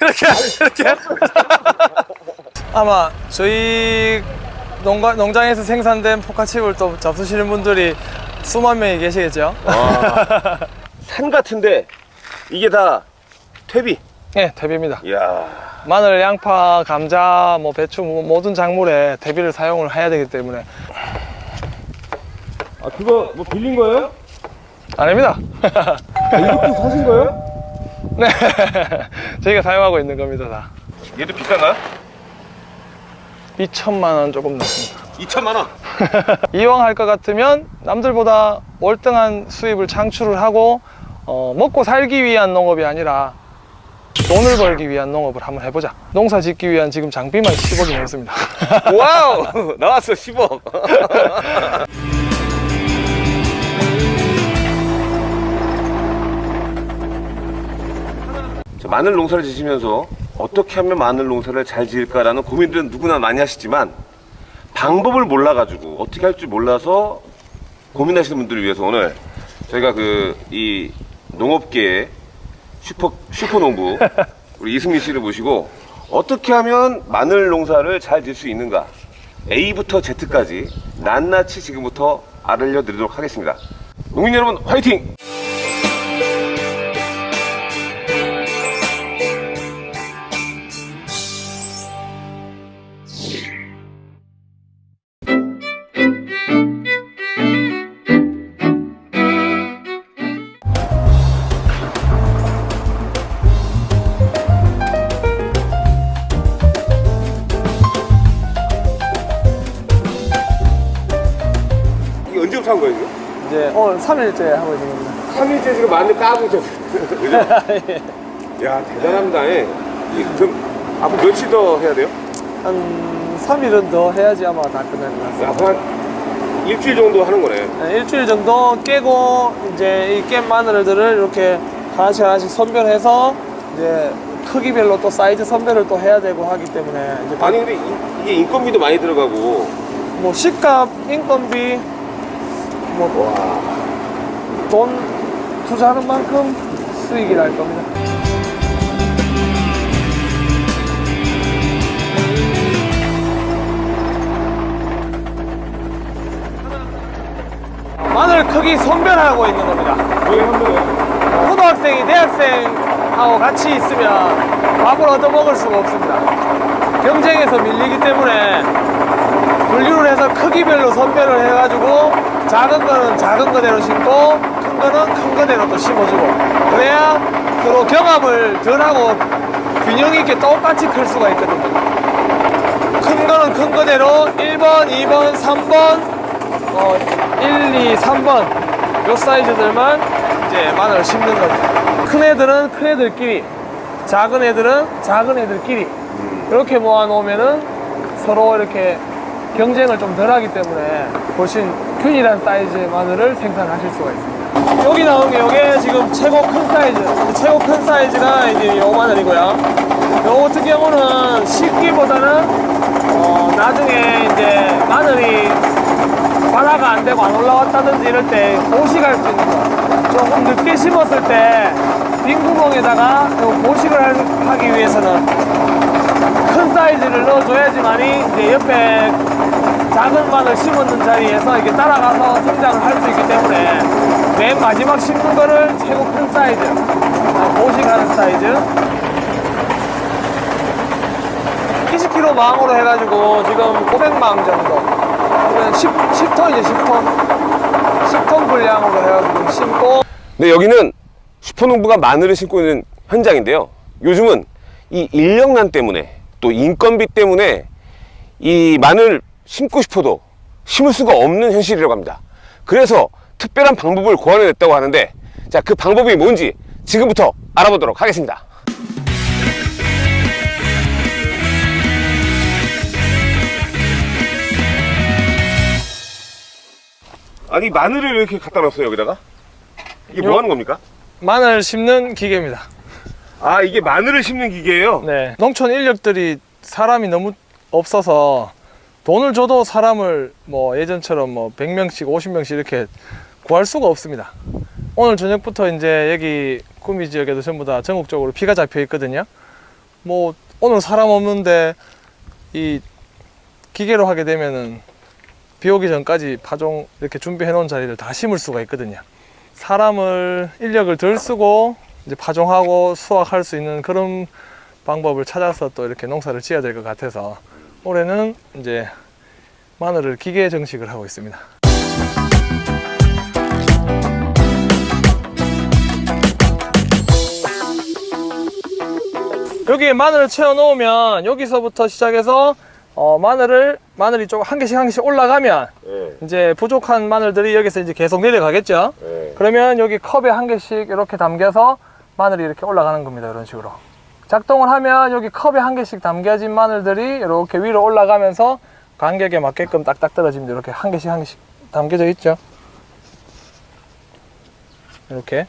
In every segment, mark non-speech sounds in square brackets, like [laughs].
이렇게 이렇게 아마 저희 농가, 농장에서 생산된 포카칩을 또 잡수시는 분들이 수만 명이 계시겠죠 산 같은데 이게 다 퇴비. 네 대비입니다 이야. 마늘, 양파, 감자, 뭐 배추 뭐 모든 작물에 대비를 사용을 해야 되기 때문에 아 그거 뭐 빌린 거예요? 아닙니다 아, 이것도 사신 거예요? 네 [laughs] 저희가 사용하고 있는 겁니다 다 얘도 비싼가요? 2천만 원 조금 넘습니다 2천만 원. [laughs] 이왕 할 것 같으면 남들보다 월등한 수입을 창출을 하고 어, 먹고 살기 위한 농업이 아니라 돈을 벌기 위한 농업을 한번 해보자 농사 짓기 위한 지금 장비만 10억이 넘습니다 [laughs] Wow 나왔어 10억. 마늘 농사를 지시면서 어떻게 하면 마늘 농사를 잘 지을까라는 고민들은 누구나 많이 하시지만 방법을 몰라가지고 어떻게 할 줄 몰라서 고민하시는 분들을 위해서 오늘 저희가 그 이 농업계의 슈퍼 슈퍼 농부 [laughs] 우리 이승민 씨를 모시고 어떻게 하면 마늘 농사를 잘 지을 수 있는가 A부터 Z까지 낱낱이 지금부터 알려드리도록 하겠습니다. 농민 여러분 화이팅! 3일째 하고 있는 겁니다 3일째 지금 마늘 까고 있죠. 그죠? [laughs] 야 대단합니다. 예. 이, 그럼 앞으로 며칠 더 해야 돼요? 한 3일은 더 해야지 아마 다 끝날 것 같습니다 앞으로 한 일주일 정도 하는 거네. 네, 일주일 정도 깨고 이제 이 깬 마늘들을 이렇게 하나씩 하나씩 선별해서 이제 크기별로 또 사이즈 선별을 또 해야 되고 하기 때문에 이제 아니 근데 이, 게 인건비도 많이 들어가고 뭐 식값, 인건비, 뭐 돈 투자하는 만큼 수익이 날 겁니다. 마늘 크기 선별하고 있는 겁니다. 초등학생이 대학생하고 같이 있으면 밥을 얻어 먹을 수가 없습니다. 경쟁에서 밀리기 때문에 분류를 해서 크기별로 선별을 해가지고 작은 거는 작은 거대로 심고 큰 거는 큰 거대로 또 심어주고 그래야 서로 경합을 덜 하고 균형 있게 똑같이 클 수가 있거든요. 큰 거는 큰 거대로 1번, 2번, 3번, 어, 1, 2, 3번 요 사이즈들만 이제 마늘을 심는 겁니다. 큰 애들은 큰 애들끼리, 작은 애들은 작은 애들끼리 이렇게 모아 놓으면은 서로 이렇게 경쟁을 좀 덜 하기 때문에 훨씬 균일한 사이즈의 마늘을 생산하실 수가 있습니다. 여기 나온 게 이게 지금 최고 큰 사이즈, 최고 큰 사이즈가 이제 요 마늘이고요. 요 같은 경우는 식기보다는 어, 나중에 이제 마늘이 발화가 안 되고 안 올라왔다든지 이럴 때 보식할 수 있는 거. 조금 늦게 심었을 때 빈 구멍에다가 요 보식을 할- 하기 위해서는 큰 사이즈를 넣어줘야지만이 이제 옆에 작은 마늘 심었는 자리에서 이렇게 따라가서 성장을 할 수 있기 때문에 맨 마지막 심는 거를 최고 큰 사이즈, 어, 보식하는 사이즈. 20kg 망으로 해가지고 지금 500망 정도. 그러면 10, 10톤이죠, 10톤. 10톤 분량으로 해가지고 심고. 네, 여기는 슈퍼농부가 마늘을 심고 있는 현장인데요. 요즘은 이 인력난 때문에 또 인건비 때문에 이 마늘 심고 싶어도 심을 수가 없는 현실이라고 합니다. 그래서 특별한 방법을 고안해냈다고 하는데 자, 그 방법이 뭔지 지금부터 알아보도록 하겠습니다. 아니 마늘을 이렇게 갖다 놨어요 여기다가? 이게 뭐 하는 겁니까? 마늘 심는 기계입니다. 아 이게 마늘을 심는 기계예요? 네. 농촌 인력들이 사람이 너무 없어서 돈을 줘도 사람을 뭐 예전처럼 뭐 100명씩 50명씩 이렇게 구할 수가 없습니다. 오늘 저녁부터 이제 여기 구미 지역에도 전부 다 전국적으로 비가 잡혀 있거든요. 뭐 오늘 사람 없는데 이 기계로 하게 되면은 비 오기 전까지 파종 이렇게 준비해 놓은 자리를 다 심을 수가 있거든요. 사람을 인력을 덜 쓰고 이제 파종하고 수확할 수 있는 그런 방법을 찾아서 또 이렇게 농사를 지어야 될 것 같아서 올해는 이제 마늘을 기계 정식을 하고 있습니다. 여기에 마늘을 채워 놓으면 여기서부터 시작해서 어, 마늘을 마늘이 좀한 개씩 한 개씩 올라가면 예. 이제 부족한 마늘들이 여기서 이제 계속 내려가겠죠. 예. 그러면 여기 컵에 한 개씩 이렇게 담겨서 마늘이 이렇게 올라가는 겁니다. 이런 식으로. 작동을 하면 여기 컵에 한 개씩 담겨진 마늘들이 이렇게 위로 올라가면서 간격에 맞게끔 딱딱 떨어집니다. 이렇게 한 개씩 한 개씩 담겨져 있죠. 이렇게.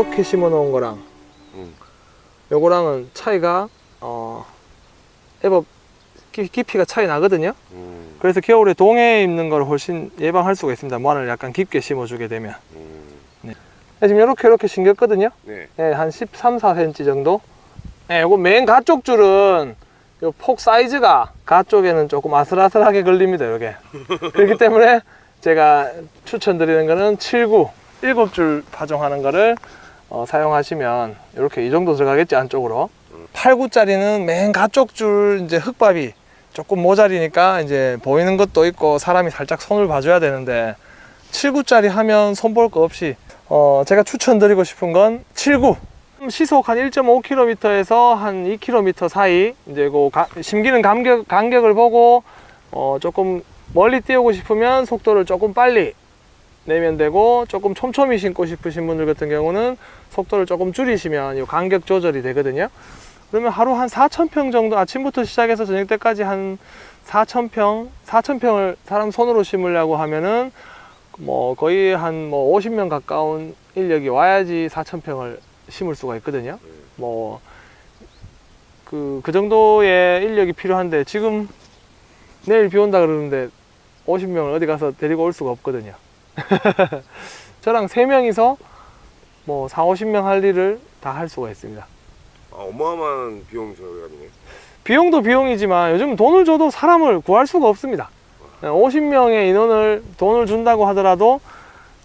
이렇게 심어 놓은 거랑 음. 요거랑은 차이가 어 기- 깊이가 차이 나거든요. 음. 그래서 겨울에 동해에 입는 걸 훨씬 예방할 수가 있습니다. 마늘 약간 깊게 심어주게 되면. 음. 네, 지금 이렇게 이렇게 심겼거든요. 네. 네, 한 13, 4cm 정도. 네, 요거 맨 가쪽 줄은 요 폭 사이즈가 가쪽에는 조금 아슬아슬하게 걸립니다. 요게. [laughs] 그렇기 때문에 제가 추천드리는 거는 7구, 7줄 파종하는 거를 어, 사용하시면 이렇게 이 정도 들어가겠지 안쪽으로. 8구짜리는 맨 가쪽 줄 이제 흙밥이 조금 모자리니까 이제 보이는 것도 있고 사람이 살짝 손을 봐줘야 되는데 7구짜리 하면 손볼 거 없이 어 제가 추천드리고 싶은 건 7구 시속 한 1.5km에서 한 2km 사이 이제 그 가- 심기는 간격, 간격을 보고 어 조금 멀리 띄우고 싶으면 속도를 조금 빨리 내면 되고 조금 촘촘히 심고 싶으신 분들 같은 경우는 속도를 조금 줄이시면 이 간격 조절이 되거든요 그러면 하루 한 4,000평 정도 아침부터 시작해서 저녁 때까지 한 4,000평, 4,000평을 사람 손으로 심으려고 하면은 뭐 거의 한 뭐 50명 가까운 인력이 와야지 4,000평을 심을 수가 있거든요. 뭐 그, 그 정도의 인력이 필요한데 지금 내일 비 온다 그러는데 50명을 어디 가서 데리고 올 수가 없거든요. [laughs] 저랑 3명이서 뭐 4, 50명 할 일을 다 할 수가 있습니다. 아, 어마어마한 비용 절감이네. 비용도 비용이지만 요즘 돈을 줘도 사람을 구할 수가 없습니다. 50명의 인원을 돈을 준다고 하더라도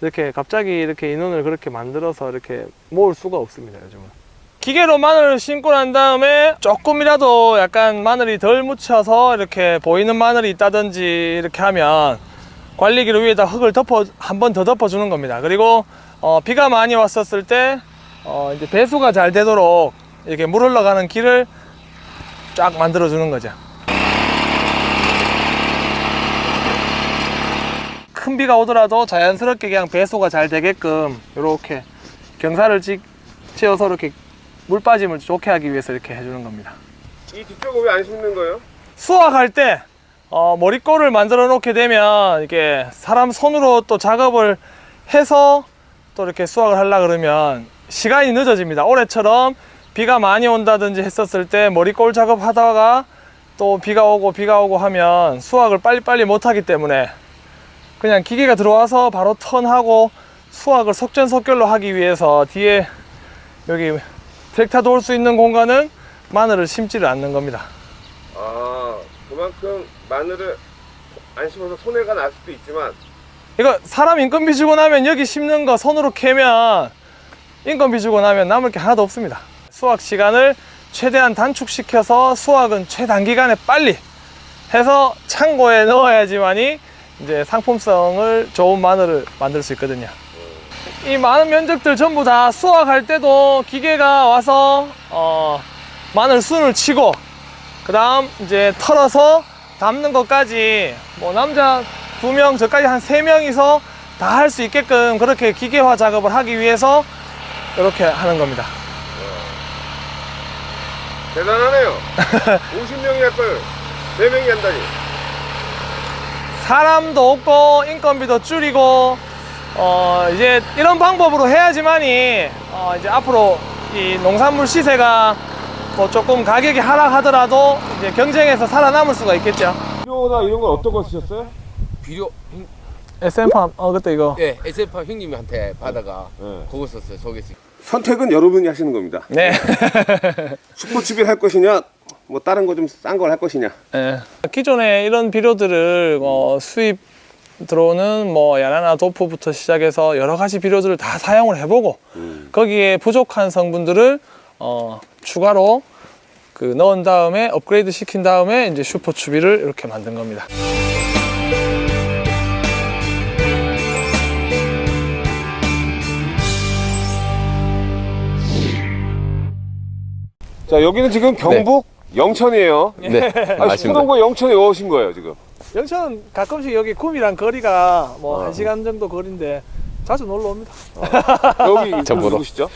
이렇게 갑자기 이렇게 인원을 그렇게 만들어서 이렇게 모을 수가 없습니다. 요즘은. 기계로 마늘을 심고 난 다음에 조금이라도 약간 마늘이 덜 묻혀서 이렇게 보이는 마늘이 있다든지 이렇게 하면 관리기로 위에다 흙을 덮어 한 번 더 덮어 주는 겁니다. 그리고 어, 비가 많이 왔었을 때 어, 이제 배수가 잘 되도록 이렇게 물 흘러가는 길을 쫙 만들어 주는 거죠. 큰 비가 오더라도 자연스럽게 그냥 배수가 잘 되게끔 이렇게 경사를 지, 지어서 이렇게 물 빠짐을 좋게 하기 위해서 이렇게 해주는 겁니다. 이 뒤쪽은 왜 안 심는 거예요? 수확할 때 어, 머리꼬를 만들어 놓게 되면 이게 사람 손으로 또 작업을 해서 또 이렇게 수확을 하려 그러면 시간이 늦어집니다. 올해처럼 비가 많이 온다든지 했었을 때 머리꼴 작업 하다가 또 비가 오고 비가 오고 하면 수확을 빨리빨리 못 하기 때문에 그냥 기계가 들어와서 바로 턴하고 수확을 속전속결로 하기 위해서 뒤에 여기 트랙터 돌수 있는 공간은 마늘을 심지를 않는 겁니다. 아, 그만큼 마늘을 안 심어서 손해가 날 수도 있지만 이거 사람 인건비 주고 나면 여기 심는 거 손으로 캐면 인건비 주고 나면 남을 게 하나도 없습니다. 수확 시간을 최대한 단축시켜서 수확은 최단기간에 빨리 해서 창고에 넣어야지만이 이제 상품성을 좋은 마늘을 만들 수 있거든요. 이 많은 면적들 전부 다 수확할 때도 기계가 와서 어, 마늘 순을 치고 그 다음 이제 털어서 담는 것까지 뭐 남자 두 명 저까지 한 세 명이서 다 할 수 있게끔 그렇게 기계화 작업을 하기 위해서 이렇게 하는 겁니다. 대단하네요. [laughs] 50명이 할걸 4명이 한다니. 사람도 없고 인건비도 줄이고 어 이제 이런 방법으로 해야지만이 어 이제 앞으로 이 농산물 시세가 뭐 조금 가격이 하락하더라도 이제 경쟁에서 살아남을 수가 있겠죠. 비료나 이런 건 어떤 거 쓰셨어요? 비료 형- SM팜 어 그때 이거 예 SF 형님한테 받아가 네. 그거 썼어요 소개팅 선택은 여러분이 하시는 겁니다. 네. [laughs] 슈퍼칩을 할 것이냐, 뭐 다른 거 좀 싼 걸 할 것이냐. 예. 기존에 이런 비료들을 어, 수입 들어오는 뭐 야나나 도포부터 시작해서 여러 가지 비료들을 다 사용을 해보고 거기에 부족한 성분들을 어, 추가로 그 넣은 다음에 업그레이드 시킨 다음에 이제 슈퍼 추비를 이렇게 만든 겁니다. 자, 여기는 지금 경북 영천이에요. 네, 아니, 맞습니다. 수동구 영천에 오신 거예요, 지금. 영천 가끔씩 여기 구미랑 거리가 뭐한 시간 정도 거리인데 자주 놀러 옵니다. 여기 [laughs] 저 보러. 누구시죠?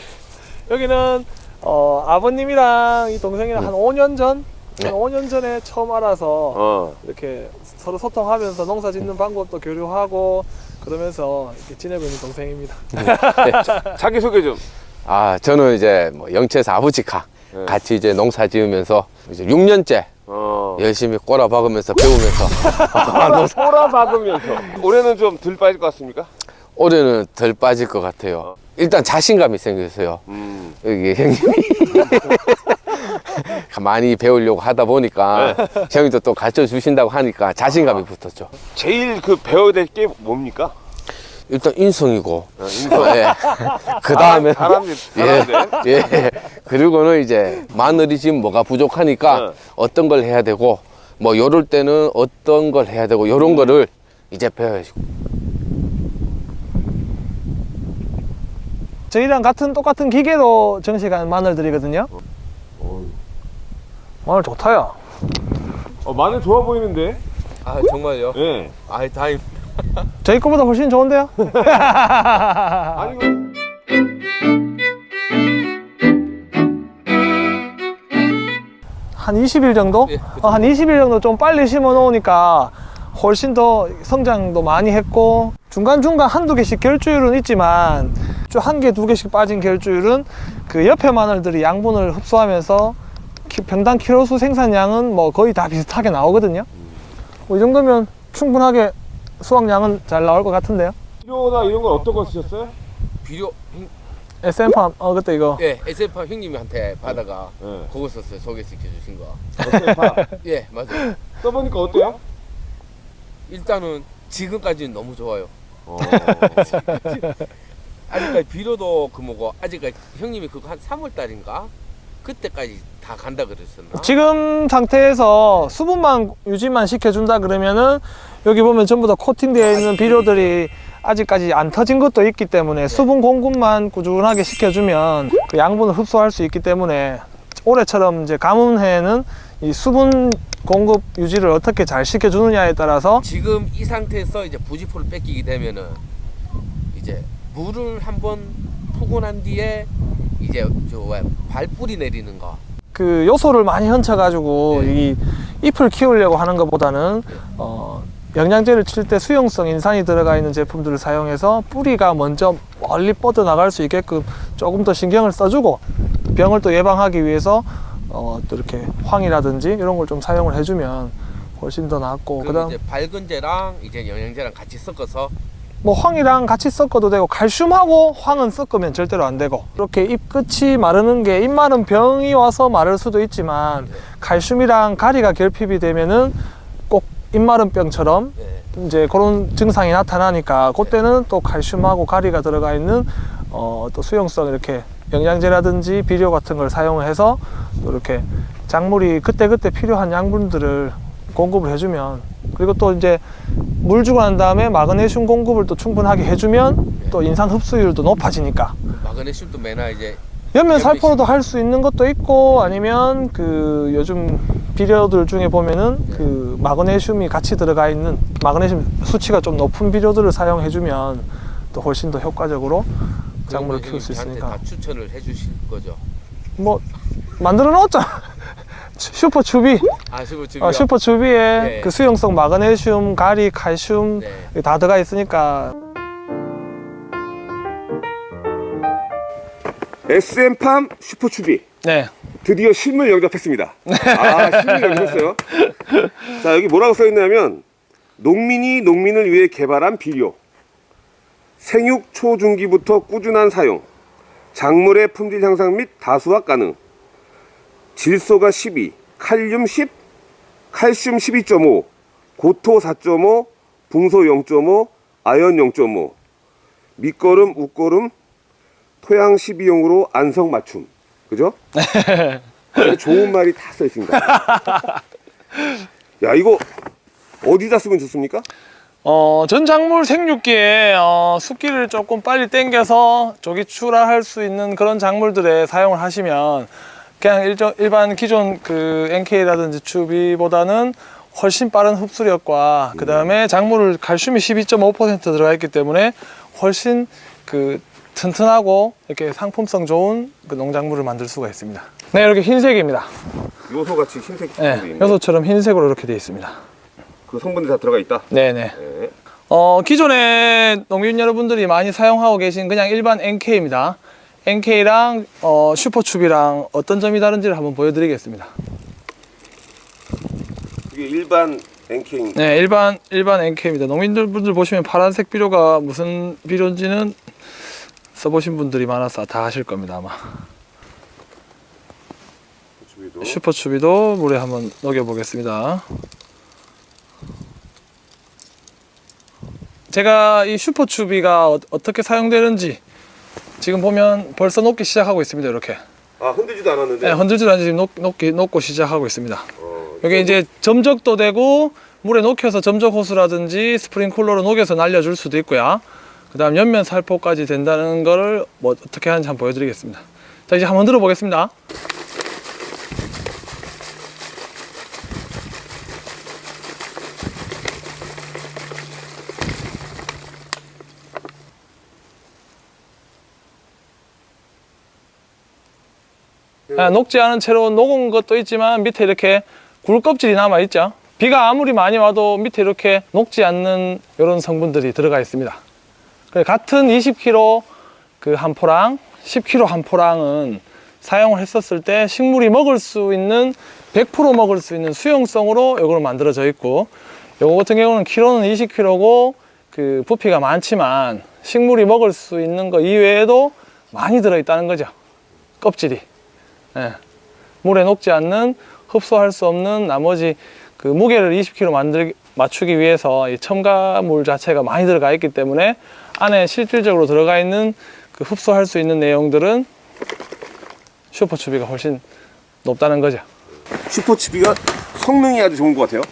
여기는 어, 아버님이랑 이 동생이랑 한 5년 전, 한 5년 전에 처음 알아서 어. 이렇게 서로 소통하면서 농사 짓는 방법도 교류하고 그러면서 이렇게 지내고 있는 동생입니다. 자기 소개 좀. 아, 저는 이제 뭐 영채에서 아버지가 네. 같이 이제 농사 지으면서 이제 6년째 어. 열심히 꼬라 박으면서 배우면서 꼬라 박으면서. 올해는 좀 덜 빠질 것 같습니까? 올해는 덜 빠질 것 같아요. 일단 자신감이 생겼어요. 음. 여기 형님이 [laughs] 많이 배우려고 하다 보니까 형님도 또 가르쳐 주신다고 하니까 자신감이 붙었죠. 제일 그 배워야 될 게 뭡니까? 일단 인성이고, 어, 인성. 예. [laughs] 그 다음에 사람들. 예. 예. 그리고는 이제 마늘이 지금 뭐가 부족하니까 네. 어떤 걸 해야 되고 뭐 요럴 때는 어떤 걸 해야 되고 요런 거를 이제 배워야지. 저희랑 같은 똑같은 기계로 정식한 마늘들이거든요. 마늘 좋다요. 어, 마늘 좋아 보이는데? 아 정말요? 예. 아 다행 저희 거보다 훨씬 좋은데요? [laughs] [laughs] 아니, 그- 한 20일 정도? 예, 어, 한 20일 정도 좀 빨리 심어 놓으니까 훨씬 더 성장도 많이 했고 중간중간 한두 개씩 결주율은 있지만 좀한 개, 두 개씩 빠진 결주율은 그 옆에 마늘들이 양분을 흡수하면서 키- 평당 키로수 생산량은 뭐 거의 다 비슷하게 나오거든요. 뭐 이 정도면 충분하게 수확량은 잘 나올 것 같은데요. 비료나 이런 건 어떤 거 쓰셨어요? 비료 형, SM팜, 어, 그때 이거. 예 SF 형님한테 받아가 예. 그거 썼어요 소개시켜 주신 거. 다 [laughs] 예 맞아요. 써보니까 어때요? 일단은 지금까지는 너무 좋아요. 어. [laughs] 아직까지 비료도 그 뭐고 아직까지 형님이 그거 한 3월 달인가 그때까지 다 간다 그랬었나? 지금 상태에서 수분만 유지만 시켜준다 그러면은 여기 보면 전부 다 코팅되어 있는 비료들이 아직까지 안 터진 것도 있기 때문에 수분 공급만 꾸준하게 시켜주면 그 양분을 흡수할 수 있기 때문에 올해처럼 이제 가뭄해는 이 수분 공급 유지를 어떻게 잘 시켜주느냐에 따라서 지금 이 상태에서 이제 부지포를 뺏기게 되면은 이제 물을 한번 푸고 난 뒤에 이제 저왜 발뿌리 내리는 거 그 요소를 많이 얹혀가지고 네. 이 잎을 키우려고 하는 것보다는 어, 영양제를 칠 때 수용성 인산이 들어가 있는 제품들을 사용해서 뿌리가 먼저 멀리 뻗어 나갈 수 있게끔 조금 더 신경을 써주고 병을 또 예방하기 위해서 어, 또 이렇게 황이라든지 이런 걸 좀 사용을 해주면 훨씬 더 낫고 그다음 이제 밝은제랑 이제 영양제랑 같이 섞어서 뭐 황이랑 같이 섞어도 되고 칼슘하고 황은 섞으면 절대로 안 되고 이렇게 잎 끝이 마르는 게 잎 마른 병이 와서 마를 수도 있지만 칼슘이랑 가리가 결핍이 되면은 꼭 잎 마른 병처럼 예. 이제 그런 증상이 나타나니까 그때는 또 칼슘하고 가리가 들어가 있는 어, 또 수용성 이렇게 영양제라든지 비료 같은 걸 사용해서 또 이렇게 작물이 그때그때 필요한 양분들을 공급을 해주면 그리고 또 이제 물 주고 난 다음에 마그네슘 공급을 또 충분하게 해주면 또 인산 흡수율도 높아지니까. 마그네슘도 매나 이제 연면 살포로도 할 수 있는 것도 있고 아니면 그 요즘 비료들 중에 보면은 그 마그네슘이 같이 들어가 있는 마그네슘 수치가 좀 높은 비료들을 사용해주면 또 훨씬 더 효과적으로 작물을 키울 수 있으니까 다 추천을 해주실 거죠. 뭐 만들어 놓았잖아 [laughs] 슈퍼 추비 아 슈퍼 추비. 어, 슈퍼 추비에 네. 그 수용성 마그네슘, 가리, 칼슘 네. 다 들어가 있으니까 SM팜 슈퍼 추비 네 드디어 실물 영접했습니다. 아, 실물 영접했어요. [laughs] 자, 여기 뭐라고 써 있냐면 농민이 농민을 위해 개발한 비료. 생육 초중기부터 꾸준한 사용. 작물의 품질 향상 및 다수화 가능. 질소가 12, 칼륨 10, 칼슘 12.5, 고토 4.5, 붕소 0.5, 아연 0.5, 밑거름, 웃거름, 토양 12용으로 안성 맞춤. 그죠? [laughs] 좋은 말이 다 써 있습니다. 야, 이거 어디다 쓰면 좋습니까? 어, 전 작물 생육기에 어, 습기를 조금 빨리 땡겨서 조기 출하할 수 있는 그런 작물들에 사용을 하시면 그냥 일정, 일반 기존 그 NK라든지 추비보다는 훨씬 빠른 흡수력과 그 다음에 작물을 칼슘이 12.5% 들어가 있기 때문에 훨씬 그 튼튼하고 이렇게 상품성 좋은 그 농작물을 만들 수가 있습니다. 네, 이렇게 흰색입니다. 요소 같이 흰색 네. 요소처럼 흰색으로 이렇게 되어 있습니다. 그 성분들이 다 들어가 있다. 네네. 네. 어, 기존에 농민 여러분들이 많이 사용하고 계신 그냥 일반 NK입니다. NK랑 어, 슈퍼춥이랑 어떤 점이 다른지를 한번 보여드리겠습니다. 이게 일반 NK 네, 일반 일반 NK입니다. 농민들 분들 보시면 파란색 비료가 무슨 비료인지는 써보신 분들이 많아서 다 아실 겁니다 아마. 슈퍼추비도 물에 한번 녹여보겠습니다. 제가 이 슈퍼추비가 어, 어떻게 사용되는지 지금 보면 벌써 녹기 시작하고 있습니다. 이렇게 아 흔들지도 않았는데. 네, 흔들지도 않지 지금 녹, 녹기, 녹고 시작하고 있습니다. 어, 여기 이제 점적도 되고 물에 녹여서 점적 호스라든지 스프링쿨러로 녹여서 날려줄 수도 있고요. 그 다음 옆면 살포까지 된다는 거를 뭐 어떻게 하는지 한번 보여드리겠습니다. 자 이제 한번 들어보겠습니다. 녹지 않은 채로 녹은 것도 있지만 밑에 이렇게 굴 껍질이 남아 있죠. 비가 아무리 많이 와도 밑에 이렇게 녹지 않는 이런 성분들이 들어가 있습니다. 같은 20kg 그 한 포랑, 10kg 한 포랑은 사용을 했었을 때 식물이 먹을 수 있는 100% 먹을 수 있는 수용성으로 이걸 만들어져 있고 요거 같은 경우는 키로는 20kg고 그 부피가 많지만 식물이 먹을 수 있는 거 이외에도 많이 들어 있다는 거죠. 껍질이. 예. 물에 녹지 않는 흡수할 수 없는 나머지 그 무게를 20kg 만들 맞추기 위해서 이 첨가물 자체가 많이 들어가 있기 때문에 안에 실질적으로 들어가 있는 그 흡수할 수 있는 내용들은 슈퍼추비가 훨씬 높다는 거죠. 슈퍼추비가 성능이 아주 좋은 것 같아요.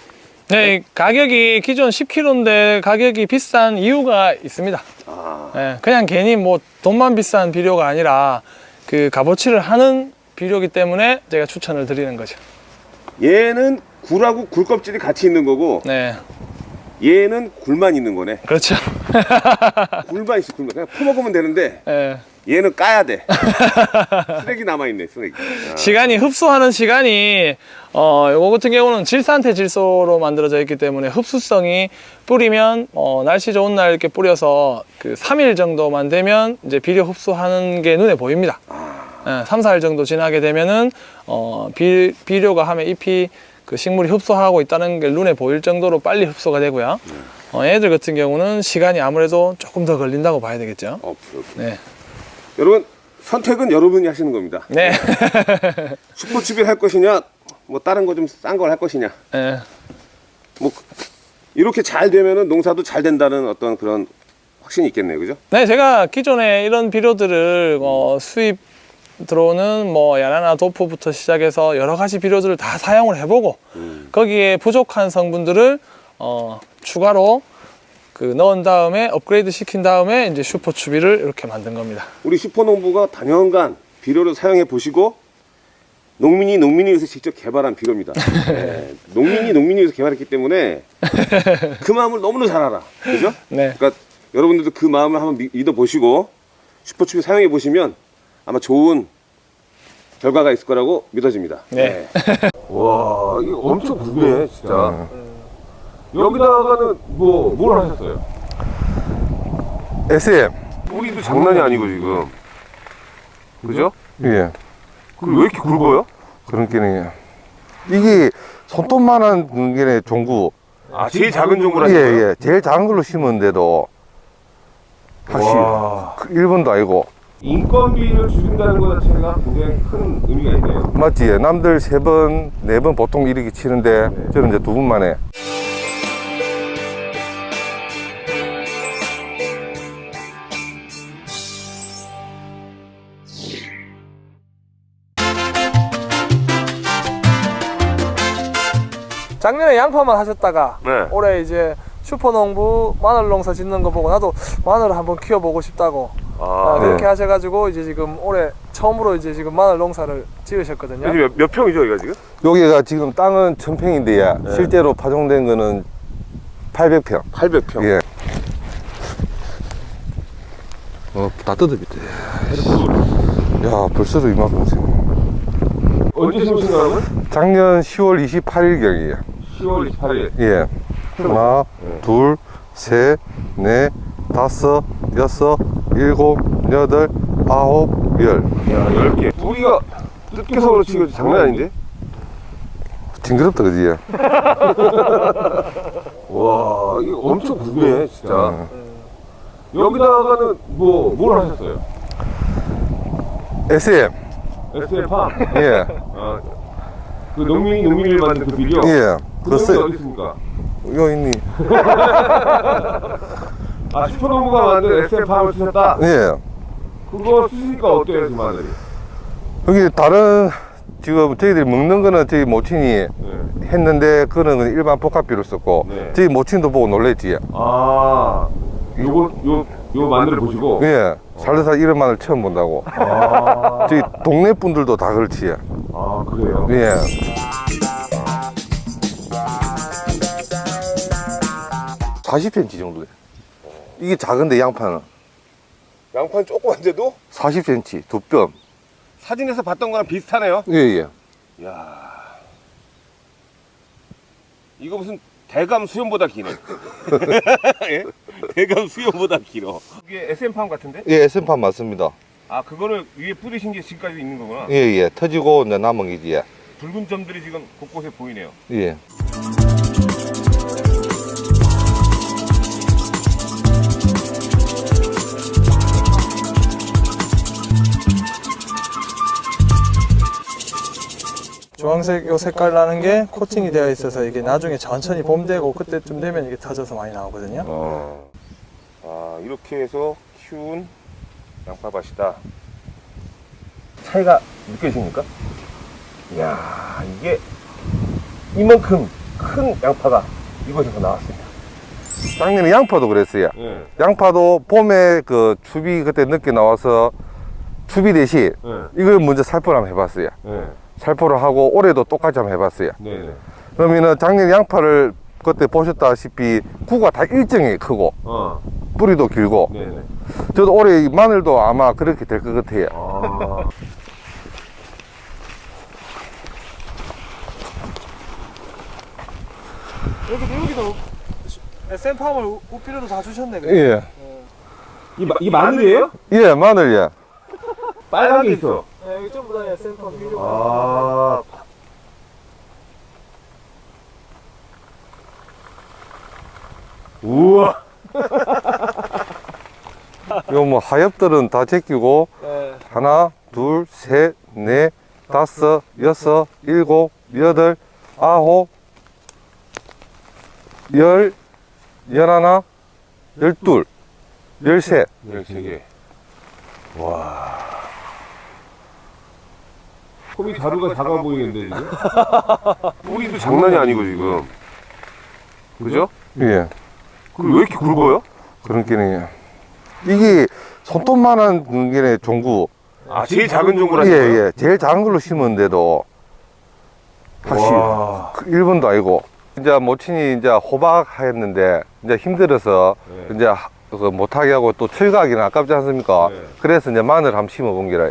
네, 이 가격이 기존 10kg인데 가격이 비싼 이유가 있습니다. 아, 예, 그냥 괜히 뭐 돈만 비싼 비료가 아니라 그 값어치를 하는 비료기 때문에 제가 추천을 드리는 거죠. 얘는 굴하고 굴 껍질이 같이 있는 거고 네, 얘는 굴만 있는 거네. 그렇죠. [laughs] 굴만 있어 굴만. 그냥 퍼먹으면 되는데 예. 얘는 까야 돼. 쓰레기 남아 있네 쓰레기. 아, [laughs] 시간이 흡수하는 시간이 어 요거 같은 경우는 질산태 질소로 만들어져 있기 때문에 흡수성이 뿌리면 어 날씨 좋은 날 이렇게 뿌려서 그 3일 정도만 되면 이제 비료 흡수하는 게 눈에 보입니다. 예, 3, 4일 정도 지나게 되면은 어 비, 비료가 하면 잎이 그 식물이 흡수하고 있다는 게 눈에 보일 정도로 빨리 흡수가 되고요. 어, 얘들 같은 경우는 시간이 아무래도 조금 더 걸린다고 봐야 되겠죠. 어, 오케이. 네. 여러분 선택은 여러분이 하시는 겁니다. 네. [laughs] 슈퍼추비를 할 것이냐, 뭐 다른 거 좀 싼 걸 할 것이냐. 네. 뭐 이렇게 잘 되면은 농사도 잘 된다는 어떤 그런 확신이 있겠네요, 그죠? 네, 제가 기존에 이런 비료들을 어, 수입 들어오는 뭐 야나나 도프부터 시작해서 여러 가지 비료들을 다 사용을 해보고 거기에 부족한 성분들을 어, 추가로 그 넣은 다음에 업그레이드 시킨 다음에 이제 슈퍼 추비를 이렇게 만든 겁니다. 우리 슈퍼농부가 단연간 비료를 사용해 보시고 농민이 농민이 위해서 직접 개발한 비료입니다. [laughs] 네, 농민이 농민이 위해서 개발했기 때문에 그 마음을 너무나 잘 알아. 그죠? [laughs] 네. 그러니까 여러분들도 그 마음을 한번 미- 믿어보시고 슈퍼춥이 사용해 보시면 아마 좋은 결과가 있을 거라고 믿어집니다. 네. 와, 이거 엄청 궁금해, 진짜. 여기다가는 뭐, 뭘 하셨어요? SM. 뿌리도 장난이 아니고, 지금. 그죠? 예. 그럼 왜 이렇게 굵어요? 그런 게네. 이게 손톱만한 게 종구. 아, 제일 작은 종구라 예, 예. 제일 작은 걸로 와. 그 일본도 아니고. 인건비를 줄인다는 것 자체가 굉장히 큰 의미가 있네요. 맞지? 남들 세 번, 네 번 보통 이렇게 치는데 저는 이제 두번 만에. 작년에 양파만 하셨다가 네. 올해 이제 슈퍼농부 마늘 농사 짓는 거 보고 나도 마늘을 한번 키워보고 싶다고 아, 아, 그렇게 네. 하셔가지고 이제 지금 올해 처음으로 이제 지금 마늘 농사를 지으셨거든요. 몇, 몇 평이죠, 여기가 지금? 여기가 지금 땅은 천평인데 네. 실제로 파종된 거는 800평. 800평. 예. 어, 다 뜯어비대. 야, 벌써도 이만큼 지금. 언제 심으신 거라고요? 작년 10월 28일경이에요. 10월 28일. 예. 하나, 둘, 셋, 넷, 다섯, 여섯, 일곱, 여덟, 아홉, 열. 야, 10개. 뿌리가 뜯겨서 그렇지, 장난 아닌데? 징그럽다, 그지? [laughs] 와, 이거 엄청 궁금해, 진짜. 여기다가는 뭐, 뭘 하셨어요? SM. SM팜. 예. 아, 그 농민이 농민을 만든 그 비료. 예. 그 글쎄, 어디 있습니까? 요 있니? [laughs] 아, 슈퍼농부가 만든 SM팜을 쓰셨다? 예. 그거 쓰시니까 어때요, 마늘이? 여기 다른, 지금 저희들이 먹는 거는 저희 모친이 네. 했는데, 그거는 일반 복합비로 썼고, 네. 저희 모친도 보고 놀랬지. 아, 요거, 요, 요 마늘을 보시고. 예. 살다살 이런 마늘 처음 본다고. 아, 저희 동네 분들도 다 그렇지. 아, 그래요? 예. (40cm) 정도 돼 이게 작은데 양파는 양파는 조그만데도 40cm 두뼘 사진에서 봤던 거랑 비슷하네요. 예예 이야. 이거 무슨 대감 수염보다 기네. [laughs] 예? 대감 수염보다 길어. 이게 SM팜 같은데? 예 SM판 맞습니다 아, 그거를 위에 뿌리신 게 지금까지 있는 거구나. 예예 터지고 이제 남은 게지 예. 붉은 점들이 지금 곳곳에 보이네요. 예. 주황색 요 색깔 나는 게 코팅이 되어 있어서 이게 나중에 천천히 봄 되고 그때쯤 되면 이게 터져서 많이 나오거든요. 어. 아, 이렇게 해서 키운 양파밭이다. 차이가 느껴지십니까? 이야, 이게 이만큼 큰 양파가 이곳에서 나왔습니다. 작년에 양파도 그랬어요 네. 양파도 봄에 그 추비 그때 늦게 나와서 추비 대신 네. 이걸 먼저 살포를 한번 해봤어요 네. 살포를 하고 올해도 똑같이 한번 해봤어요 네. 네. 그러면은 작년 양파를 그때 보셨다시피 구가 다 일정히 크고 어. 뿌리도 길고 네. 네. 저도 올해 이 마늘도 아마 그렇게 될 것 같아요 아. 여기도 여기도 SM팜을 우피료도 다 주셨네. 예. 이, 마, 이 마늘이에요? 예, 마늘, 예. 빨간 게 있어. 네, 여기 전부 다 SM팜 비료. 아. 우와. [laughs] 요뭐 하엽들은 다 제끼고, 네. 하나, 둘, 셋, 넷, 다섯, 여섯, 일곱, 여덟, 아홉, 열, 열하나, 열둘, 열셋. 13개. 와. 폼이 자루가 작아 보이는데, 지금? [laughs] 뿌리도 장난이 아니고, 지금. 그죠? 예. 그리고 왜 이렇게 굵어요? 그런 게네. 이게 손톱만한 게 종구. 아, 제일 작은 종구라. 예, 예. 제일 작은 걸로 심었는데도 다시 와. 그 1번도 아니고 이제 모친이 이제 호박 했는데 이제 힘들어서 네. 이제 하- 그 못하게 하고 또 철가기는 아깝지 않습니까? 네. 그래서 이제 마늘 한번 심어본 게라.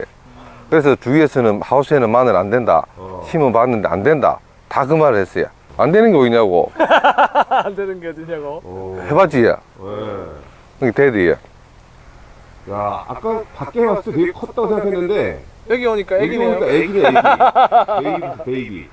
그래서 주위에서는 하우스에는 마늘 안 된다. 어. 심어봤는데 안 된다. 다 그 말을 했어요. 안 되는 게 뭐냐고. [laughs] 안 되는 게 어디냐고. 오. 해봤지. 네. 그게 대디에. 야, 아까 밖에 봤을 때 되게 컸다고 생각했는데 여기 오니까 여기 애기네요. 보니까 애기네, 애기. [laughs] Baby, baby.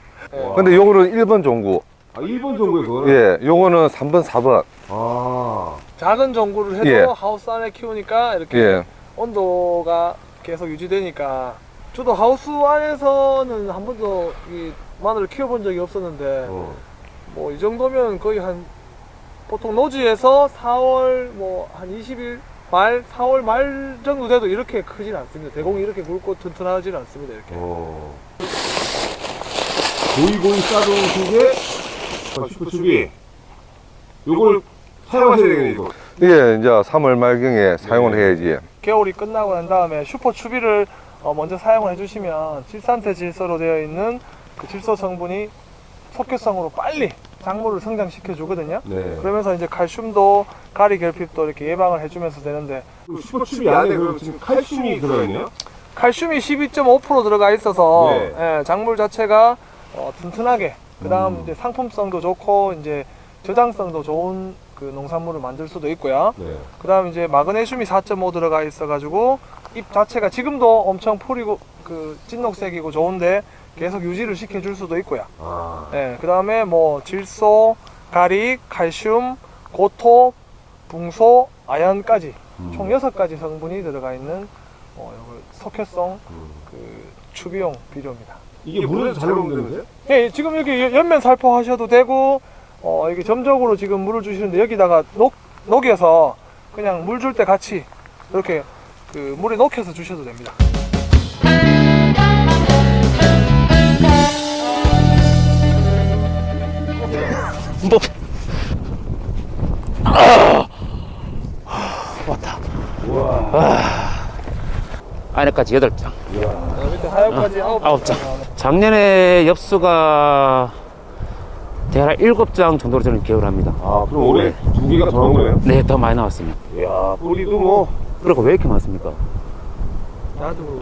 와. 근데 요거는 1번 종구. 아, 1번 종구에 그거는? 예, 요거는 3번, 4번. 아. 작은 종구를 해도 예. 하우스 안에 키우니까 이렇게 예. 온도가 계속 유지되니까 저도 하우스 안에서는 한 번도 이 마늘을 키워본 적이 없었는데 어. 뭐이 정도면 거의 한 보통 노지에서 4월 뭐 한 20일 말 4월 말 정도 돼도 이렇게 크진 않습니다. 대공이 이렇게 굵고 튼튼하지는 않습니다. 이렇게. 어. 고이고이 싸동 속에 슈퍼춥이 요걸 사용하셔야 되겠네, 이거. 예, 이제 3월 말경에 사용을 해야지. 겨울이 끝나고 난 다음에 슈퍼 추비를 어, 먼저 사용을 해주시면 질산태 질소로 되어 있는 그 질소 성분이 속효성으로 빨리 작물을 성장시켜 주거든요. 네. 그러면서 이제 칼슘도 가리 결핍도 이렇게 예방을 해주면서 되는데 그 슈퍼춥이 안에 그럼 지금 칼슘이 들어있네요? 칼슘이 12.5% 들어가 있어서 네. 예, 작물 자체가 어, 튼튼하게 그 다음 음. 이제 상품성도 좋고 이제 저장성도 좋은 그 농산물을 만들 수도 있고요. 네. 그 다음 이제 마그네슘이 4.5 들어가 있어가지고 잎 자체가 지금도 엄청 풀이고 그 찐녹색이고 좋은데 계속 유지를 시켜줄 수도 있고요. 아. 예, 그 다음에 뭐 질소, 가리, 칼슘, 고토, 붕소, 아연까지 음. 총 6가지 성분이 들어가 있는 어, 석회성 음. 그 추비용 비료입니다. 이게 물에서 잘 녹는다면서요? 예, 지금 여기 연면 살포하셔도 되고 어, 이게 점적으로 지금 물을 주시는데 여기다가 녹 녹여서 그냥 물 줄 때 같이 이렇게 그 물에 녹여서 주셔도 됩니다. 뭐 안에까지 여덟 장 밑에 하엽까지 아홉 아홉 장. 작년에 엽수가 대략 일곱 장 정도로 저는 기억을 합니다. 아, 그럼 올해 두 개가 더 나온 거네요? 네, 더 많이 나왔습니다. 이야, 뿌리도 뭐. 그리고 왜 이렇게 많습니까? 나도.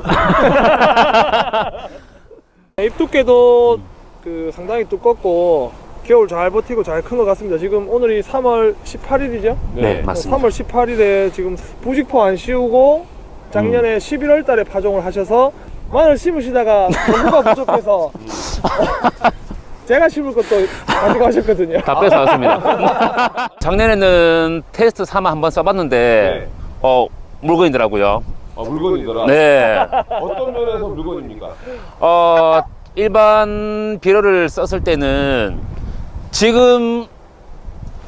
[laughs] 잎 두께도 그 상당히 두껍고 겨울 잘 버티고 잘 큰 것 같습니다. 지금 오늘이 3월 18일이죠? 네, 맞습니다. 3월 18일에 지금 부직포 안 씌우고 작년에 11월 달에 파종을 하셔서 마늘 심으시다가 정보가 [laughs] 부족해서 제가 심을 것도 가지고 하셨거든요. 다 뺏어왔습니다. [laughs] 작년에는 테스트 삼아 한번 써봤는데, 네. 어, 물건이더라고요. 아, 물건이더라. 네. 어떤 면에서 물건입니까? 어, 일반 비료를 썼을 때는 지금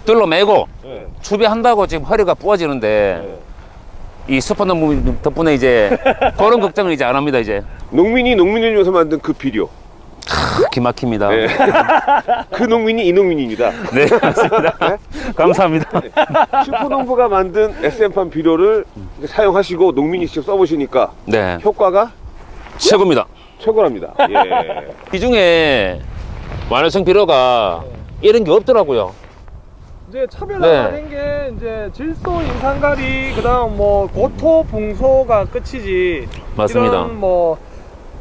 둘러매고 네. 추비한다고 지금 허리가 부어지는데 네. 이 슈퍼노무 덕분에 이제 그런 걱정을 이제 안 합니다 이제 농민이 농민을 위해서 만든 그 비료. 기막힙니다. 네. [laughs] 그 농민이 이 농민입니다. 네, 맞습니다. 감사합니다. 슈퍼농부가 만든 SM판 비료를 사용하시고 농민이 직접 써보시니까 네, 효과가 최고입니다. 최고랍니다. 예. 이 중에 완화성 비료가 이런 게 없더라고요. 이제 차별화가 네. 된게 이제 질소, 인산가리, 그다음 뭐 고토, 붕소가 끝이지. 맞습니다. 이런 뭐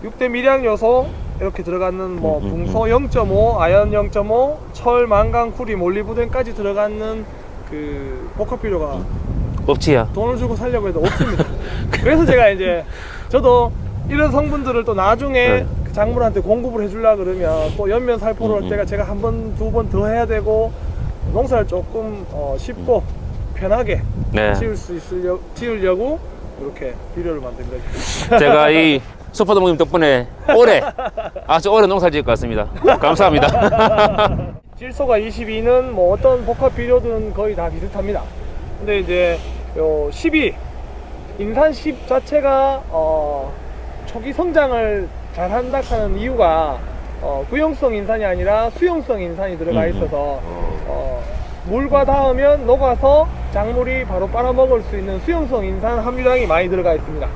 6대 미량 요소 이렇게 들어가는 뭐 음, 음, 붕소 0.5, 아연 0.5, 철, 망간, 쿠리, 몰리브덴까지 들어가는 그 복합 비료가 없지야. 돈을 주고 살려고 해도 없습니다. [laughs] 그래서 제가 이제 저도 이런 성분들을 또 나중에 네. 그 작물한테 공급을 해주려 그러면 또 연면 살포를 음, 할 음. 때가 제가 한 번, 두 번 더 해야 되고 농사를 조금 어, 쉽고 편하게 네. 지을 수 있으려 지으려고 이렇게 비료를 만든 거죠. 제가 [laughs] 이 슈퍼노무님 덕분에 올해 아주 오래 농사를 지을 것 같습니다. 감사합니다. [laughs] 질소가 22는 뭐 어떤 복합 비료든 거의 다 비슷합니다. 근데 이제 요 12 인산 10 자체가 어 초기 성장을 잘 한다 하는 이유가 어 구용성 인산이 아니라 수용성 인산이 들어가 음, 음. 있어서 어 물과 닿으면 녹아서 작물이 바로 빨아먹을 수 있는 수용성 인산 함유량이 많이 들어가 있습니다.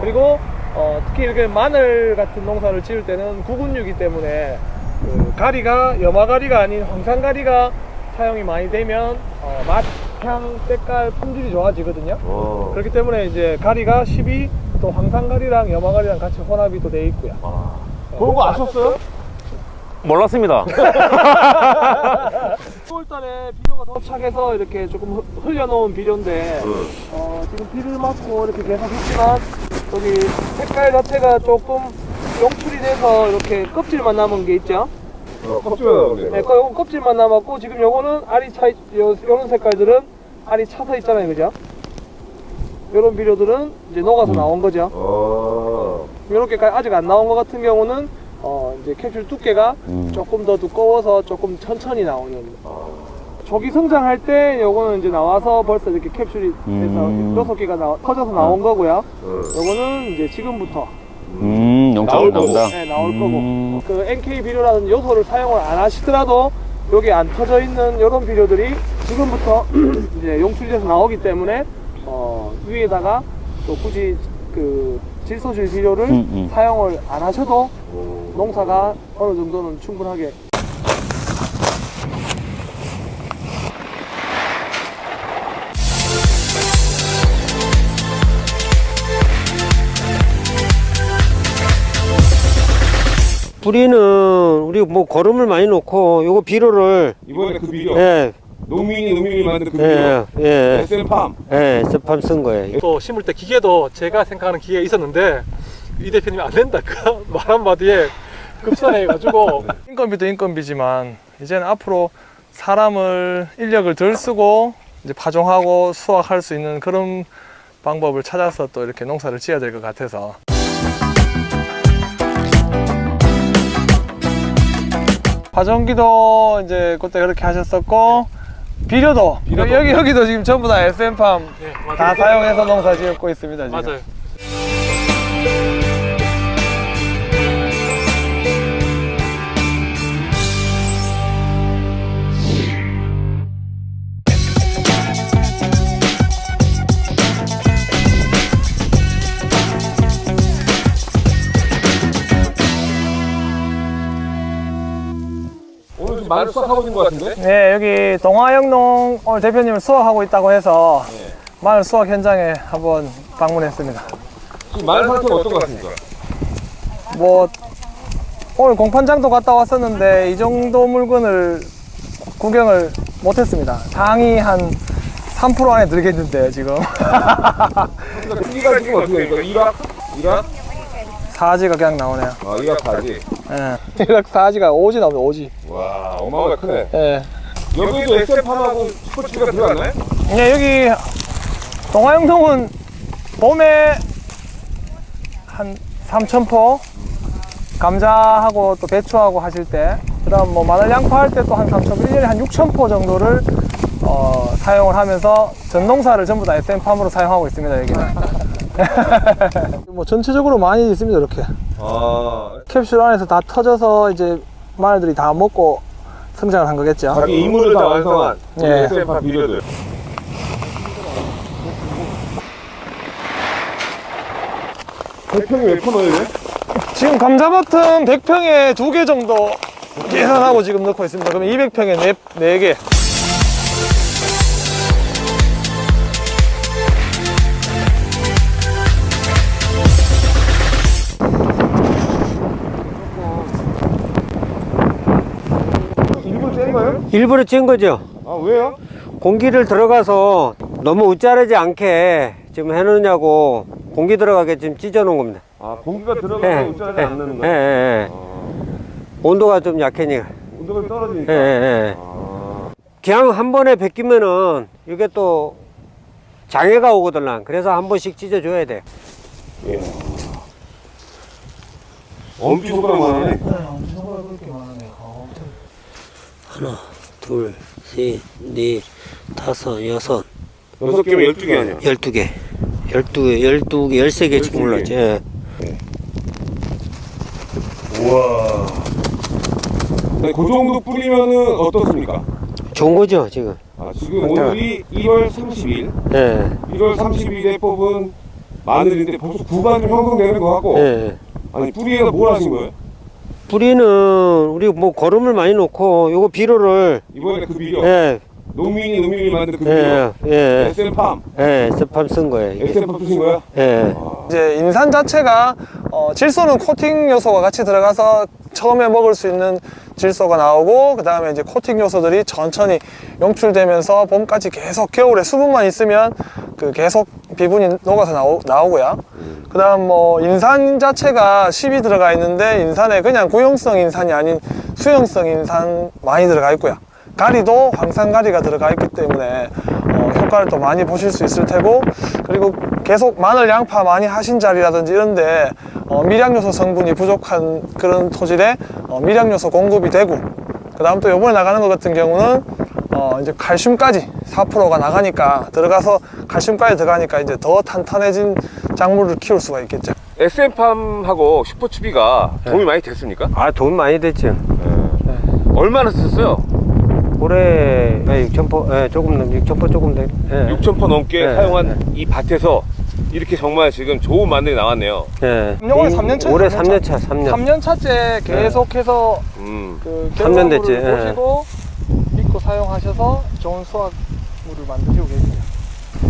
그리고 어, 특히 이렇게 마늘 같은 농사를 지을 때는 구근류이기 때문에 그 가리가 염화가리가 아닌 황산가리가 사용이 많이 되면 어, 맛, 향, 색깔, 품질이 좋아지거든요. 어. 그렇기 때문에 이제 가리가 12, 또 황산가리랑 염화가리랑 같이 혼합이 또 돼 있고요. 그런 거 아셨어요? 몰랐습니다. [laughs] 10월달에 비료가 도착해서 이렇게 조금 흐- 흘려놓은 비료인데 어, 지금 비를 맞고 이렇게 계속 있지만 여기 색깔 자체가 조금 용출이 돼서 이렇게 껍질만 남은 게 있죠. 어, 껍질만 나오네. 네, 거- 요건 껍질만 남았고 지금 요거는 알이 차 있- 요 요런 색깔들은 알이 차서 있잖아요, 그죠? 요런 비료들은 이제 녹아서 나온 거죠. 어. 이렇게 아직 안 나온 것 같은 경우는 어 이제 캡슐 두께가 조금 더 두꺼워서 조금 천천히 나오는 조기 성장할 때 요거는 이제 나와서 벌써 이렇게 캡슐이 돼서 음. 여섯 개가 나, 터져서 나온 거고요. 요거는 이제 지금부터 음, 거고. 나온다. 네, 나올 음. 거고 그 NK 비료라는 요소를 사용을 안 하시더라도 여기 안 터져 있는 요런 비료들이 지금부터 [clears throat] 이제 용출돼서 나오기 때문에 어 위에다가 또 굳이 그 질소질 비료를 음, 음. 사용을 안 하셔도 농사가 어느 정도는 충분하게 뿌리는 우리 뭐 거름을 많이 놓고 요거 비료를 이번에 그 비료. 예, 농민이 농민이 만든 그 비료. 예, 예, SM팜. 예, 스팜 쓴 거예요. 또 심을 때 기계도 제가 생각하는 기계가 있었는데 이 대표님이 안 된다 그 말 한마디에 급산해가지고 [laughs] 인건비도 인건비지만 이제는 앞으로 사람을 인력을 덜 쓰고 이제 파종하고 수확할 수 있는 그런 방법을 찾아서 또 이렇게 농사를 지어야 될 것 같아서 파종기도 이제 그때 그렇게 하셨었고 비료도, 여기 여기도 지금 전부 다 SM팜 네, 다. 사용해서 농사 지었고 있습니다 지금. 맞아요. 마늘 수확하고 있는 것 같은데? 네, 여기 동화영농 오늘 대표님을 수확하고 있다고 해서 마늘 수확 현장에 한번 방문했습니다. 지금 마늘 상태가 어떤 것 같습니까? 뭐 오늘 공판장도 갔다 왔었는데 이 정도 물건을 구경을 못했습니다. 당이 한 3% 안에 들겠는데요, 지금. 크기가 지금 어떻게 됩니까? 1학? 1학? 사지가 그냥 나오네요. 아, 1학 바지. 예. [laughs] 이렇게 사지가 오지 나오네, 오지. 와, 어마어마하게 크네. 예. 여기도 SM팜하고 슈퍼치가 들어갔나요? 네, 여기 동화영농은 봄에 한 3,000포 감자하고 또 배추하고 하실 때 그다음 뭐 마늘 양파 할 때 또 한 3,000포 1년에 한 6,000포 정도를 어, 사용을 하면서 전농사를 전부 다 SM팜으로 사용하고 있습니다 여기는 [laughs] 뭐 전체적으로 많이 있습니다 이렇게 아, 캡슐 안에서 다 터져서 이제 마늘들이 다 먹고 성장을 한 거겠죠 자기 임무를 다 완성한 예. SM팜 비료들. 대평이 몇 퍼나요? 지금 감자밭은 100평에 두 개 정도 계산하고 지금 넣고 있습니다. 그럼 200평에 네, 네 개. 거예요? 일부러 찐 거죠. 아, 왜요? 공기를 들어가서 너무 웃자르지 않게 지금 해놓냐고 공기 들어가게 지금 찢어 놓은 겁니다. 아, 공기가 들어가서 예, 웃자하지 예, 않는 예, 거예요? 예, 예. 온도가 좀 약해니까. 온도가 예, 떨어지니까. 예, 예. 아, 그냥 한 번에 베끼면은 이게 또 장애가 오거든. 그래서 한 번씩 찢어줘야 돼. 엄청 손가락만 하네. 하나, 둘, 셋, 넷, 다섯, 여섯, 여섯 개면 열두 개 아니야? 열두 개. 열두 개, 열두 개, 열세 개 지금. 올랐지. 예. 우와. 네, 그 정도 뿌리면은 어떻습니까? 좋은 거죠, 지금. 아, 지금 오늘이 1월 30일, 예. 1월 30일에 뽑은 마늘인데 벌써 구간 좀 형성되는 거 같고, 예. 아니 뿌리에다 뭘 하신 거예요? 뿌리는 우리 뭐 거름을 많이 놓고 요거 비료를 이번에 그 비료 예, 농민이 농민이 만든 그 예, 비료 예, SM팜 예, 스팜 쓴 거예요. SM팜 쓰신 거야? 예. 이제 인산 자체가 어, 질소는 코팅 요소가 같이 들어가서 처음에 먹을 수 있는 질소가 나오고 그 다음에 이제 코팅 요소들이 천천히 용출되면서 봄까지 계속 겨울에 수분만 있으면 그 계속 비분이 녹아서 나오, 나오고요. 그 다음 뭐 인산 자체가 10이 들어가 있는데 인산에 그냥 구용성 인산이 아닌 수용성 인산 많이 들어가 있고요. 가리도 황산가리가 들어가 있기 때문에 어, 효과를 또 많이 보실 수 있을 테고 그리고 계속 마늘 양파 많이 하신 자리라든지 이런데 어, 미량요소 성분이 부족한 그런 토질에 어, 미량요소 공급이 되고 그 다음 또 요번에 나가는 것 같은 경우는 어, 이제 칼슘까지 4%가 나가니까 들어가서 칼슘까지 들어가니까 이제 더 탄탄해진 작물을 키울 수가 있겠죠. SM팜하고 슈퍼추비가 도움이 많이 됐습니까? 아, 돈 많이 됐죠. 얼마나 쓰셨어요? 올해 예, 6천포, 예, 조금 넘, 6천포 조금 돼. 예. 6,000퍼 넘게 네, 사용한 네. 이 밭에서 이렇게 정말 지금 좋은 마늘이 나왔네요. 예. 올해 삼년 차죠, 올해 삼 3년 년 차, 3년. 3년 차째 계속해서 음. 그 삼년 됐지, 결과물을 예. 보시고 믿고 사용하셔서 좋은 수확물을 만드시고 계세요.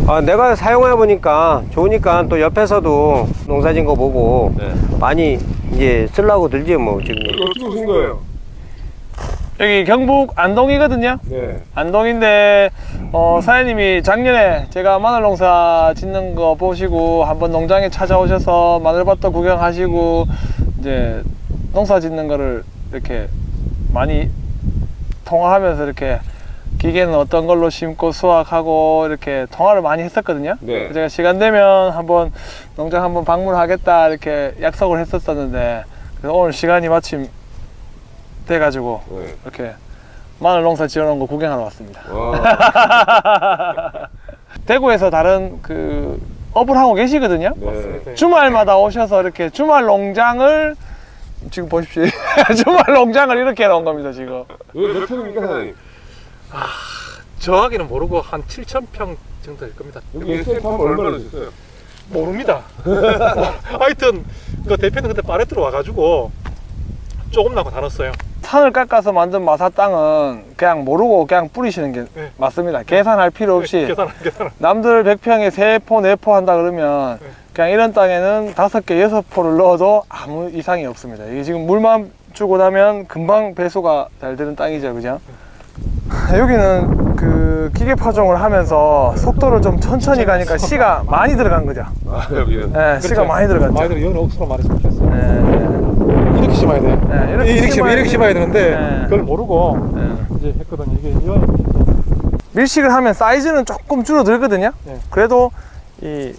아, 내가 사용해 보니까 좋으니까 또 옆에서도 농사진 거 보고 네. 많이 이제 쓰려고 들지 뭐 지금. 어떻게 오신 거예요? 여기 경북 안동이거든요. 네. 안동인데 어, 사장님이 작년에 제가 마늘 농사 짓는 거 보시고 한번 농장에 찾아오셔서 마늘밭도 구경하시고 이제 농사 짓는 거를 이렇게 많이 통화하면서 이렇게 기계는 어떤 걸로 심고 수확하고 이렇게 통화를 많이 했었거든요. 네. 제가 시간 되면 한번 농장 한번 방문하겠다 이렇게 약속을 했었었는데 그래서 오늘 시간이 마침 돼가지고 네. 이렇게 마늘 농사 지어놓은 거 구경하러 왔습니다. 와. [laughs] 대구에서 다른 그 업을 하고 계시거든요. 네. 주말마다 오셔서 이렇게 주말 농장을 지금 보십시오. [laughs] 주말 농장을 이렇게 해놓은 겁니다 지금. 몇 평입니까 사장님? 정확히는 모르고 한 7천 평 정도 될 겁니다. 여기 SM팜 얼마나 주셨어요? 모릅니다. [laughs] 하여튼 그 대표는 그때 파레트로 와가지고 조금 나고 나눴어요. 산을 깎아서 만든 마사 땅은 그냥 모르고 그냥 뿌리시는 게 네. 맞습니다. 계산할 필요 없이 계산 계산. 남들 100평에 3포, 4포 한다 그러면 네. 그냥 이런 땅에는 5개, 6포를 넣어도 아무 이상이 없습니다. 이게 지금 물만 주고 나면 금방 배수가 잘 되는 땅이죠. 그죠? [laughs] 여기는 그 기계 파종을 하면서 속도를 좀 천천히 가니까 씨가 많이 들어간 거죠. [laughs] 아 여기는. 네, 씨가 많이 들어갔죠. 많이 들어 여기는 억수로 말했으면 좋겠어. 네, 이렇게 심어야 돼. 네, 이렇게, 이렇게 심어 이렇게 심어야 되는데 네. 그걸 모르고 네. 이제 했거든요. 이게 이거 밀식을 하면 사이즈는 조금 줄어들거든요. 네. 그래도 이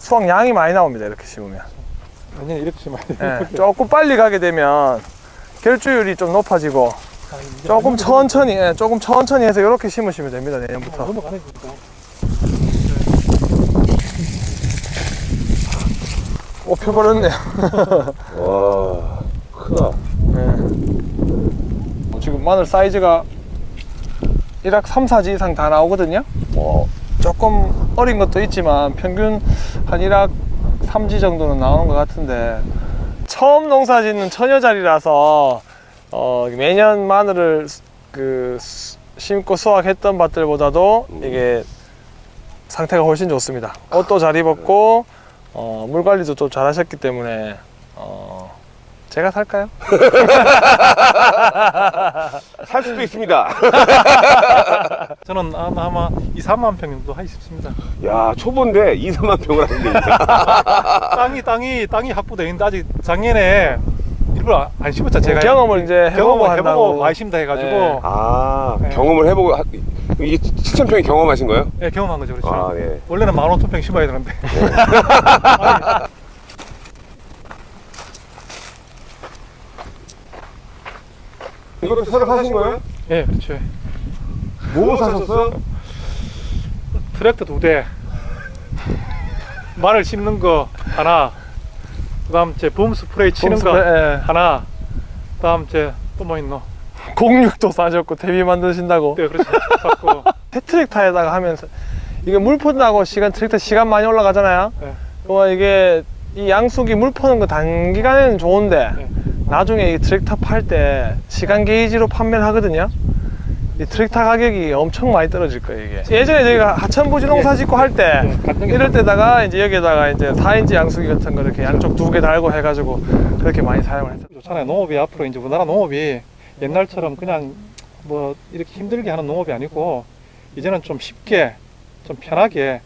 수확량이 많이 나옵니다. 이렇게 심으면. 완전히 이렇게 심어야 돼. 네, 조금 빨리 가게 되면 결주율이 좀 높아지고 아, 조금 안 천천히, 예, 조금 천천히 해서 이렇게 심으시면 됩니다. 내년부터. 넘어가네 진짜. 오, 펴버렸네요. [laughs] 와 크다. 네. 지금 마늘 사이즈가 1학 3, 4지 이상 다 나오거든요. 뭐 조금 어린 것도 있지만 평균 한 1학 3지 정도는 나오는 것 같은데 처음 농사 짓는 처녀자리라서 어, 매년 마늘을 수- 그 수- 심고 수확했던 밭들보다도 이게 상태가 훨씬 좋습니다. 옷도 잘 입었고 어, 물 관리도 좀 잘 하셨기 때문에 어, 제가 살까요? [laughs] 살 수도 있습니다. [laughs] 저는 아마 아마 2, 3만 평 정도 하고 싶습니다. 야 초보인데 2, 3만 평을 하는데. [laughs] 땅이 땅이 땅이 확보되어 있는데 아직 작년에 일부러 안 심었죠 제가 경험을 이제 해보고 경험을. 해보고 많이 심다 해가지고 네. 아 네. 경험을 해보고 하- 이게 7천 평이 경험하신 거예요? 예, 경험한 거죠 그렇죠. 아 네. 원래는 만 오천 평 심어야 되는데 이것도 새로 사신 거예요? 예 그렇죠. 뭐 사셨어요? 트랙터 두 대, 마늘 심는 거 하나, 그다음 제봄 스프레이 치는 거 스프레이, 예. 하나, 그다음 제 또 뭐 있노? 공육도 싸셨고 대비 만드신다고 네 그렇죠. 갖고 해트랙타에다가 [laughs] 하면서 이게 물 푼다고 시간 트랙터 시간 많이 올라가잖아요 네. 이게 이 양숙이 물 푸는 거 단기간에는 좋은데 네. 나중에 이 트랙터 팔때 시간 게이지로 판매를 하거든요. 이 트랙터 가격이 엄청 많이 떨어질 거예요, 이게. 예전에 저희가 하천 부지 농사 짓고 할 때 이럴 때다가 이제 여기다가 이제 4인치 양수기 같은 거 이렇게 양쪽 두 개 달고 해가지고 그렇게 많이 사용을 했어요. 좋잖아요. 농업이 앞으로 이제 우리나라 농업이 옛날처럼 그냥 뭐 이렇게 힘들게 하는 농업이 아니고 이제는 좀 쉽게 좀 편하게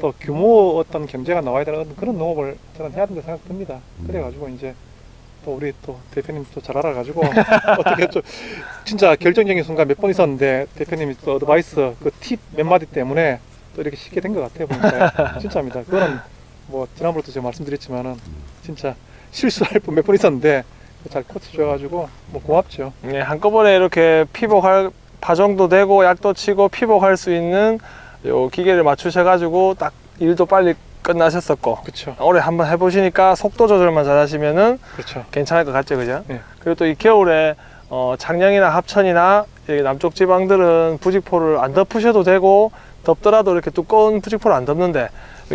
또 규모 어떤 경제가 나와야 되는 그런 농업을 저는 해야 된다 생각됩니다. 그래가지고 이제 또 우리 또 대표님 또 잘 알아가지고 [laughs] 어떻게 좀 진짜 결정적인 순간 몇 번 있었는데 대표님이 또 어드바이스 그 팁 몇 마디 때문에 또 이렇게 쉽게 된 것 같아요 보니까 [laughs] 진짜입니다. 그거는 뭐 지난번에도 제가 말씀드렸지만은 진짜 실수할 뻔몇번 있었는데 잘 코치 줘가지고 뭐 고맙죠. 네, 한꺼번에 이렇게 피복할 파종도 되고 약도 치고 피복할 수 있는 요 기계를 맞추셔 가지고 딱 일도 빨리 끝나셨었고 그렇죠. 올해 한번 해보시니까 속도 조절만 잘 하시면은 그렇죠. 괜찮을 것 같죠, 그죠? 네. 그리고 또 이 겨울에 어, 창녕이나 합천이나 이 남쪽 지방들은 부직포를 안 덮으셔도 되고 덮더라도 이렇게 두꺼운 부직포를 안 덮는데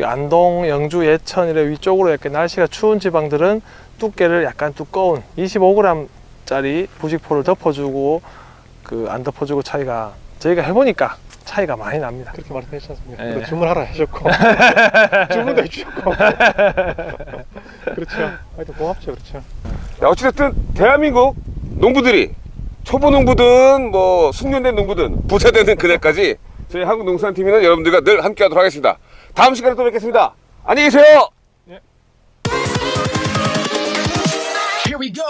안동, 영주, 예천 이런 위쪽으로 이렇게 날씨가 추운 지방들은 두께를 약간 두꺼운 25g짜리 부직포를 덮어주고 그 안 덮어주고 차이가 저희가 해보니까 차이가 많이 납니다. 그렇게 말씀하셨지 않습니까? 예. 네. 주문하라 하셨고 [laughs] 주문도 해주셨고 [laughs] 그렇죠. 하여튼 고맙죠. 그렇죠. 야, 어찌됐든 대한민국 농부들이 초보 농부든 뭐 숙련된 농부든 부자되는 그날까지 저희 한국농산팀이는 여러분들과 늘 함께하도록 하겠습니다. 다음 시간에 또 뵙겠습니다. 안녕히 계세요. 예. Here we go.